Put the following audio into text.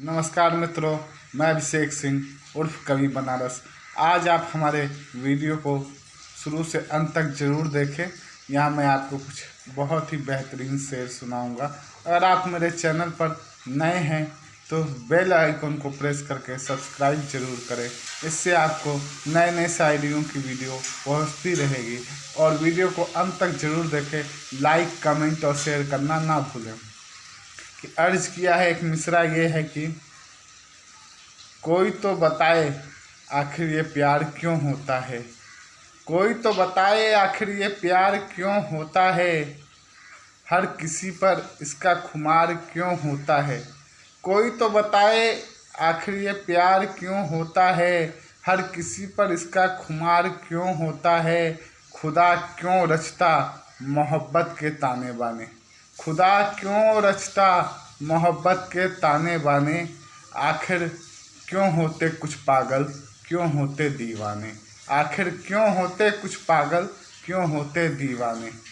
नमस्कार मित्रों, मैं अभिषेक सिंह, उर्फ़ कवि बनारस। आज आप हमारे वीडियो को शुरू से अंत तक ज़रूर देखें। यहाँ मैं आपको कुछ बहुत ही बेहतरीन शेर सुनाऊँगा। अगर आप मेरे चैनल पर नए हैं तो बेल आइकन को प्रेस करके सब्सक्राइब ज़रूर करें। इससे आपको नए नए शायरियों की वीडियो पहुँचती रहेगी। और वीडियो को अंत तक ज़रूर देखें। लाइक, कमेंट और शेयर करना ना भूलें। अर्ज़ किया है एक मिसरा ये है कि कोई तो बताए आखिर ये प्यार क्यों होता है? कोई तो बताए आखिर ये प्यार क्यों होता है? हर किसी पर इसका खुमार क्यों होता है? कोई तो बताए आखिर ये प्यार क्यों होता है? हर किसी पर इसका खुमार क्यों होता है? खुदा क्यों रचता मोहब्बत के ताने बाने? खुदा क्यों रचता मोहब्बत के ताने बाने? आखिर क्यों होते कुछ पागल, क्यों होते दीवाने? आखिर क्यों होते कुछ पागल, क्यों होते दीवाने?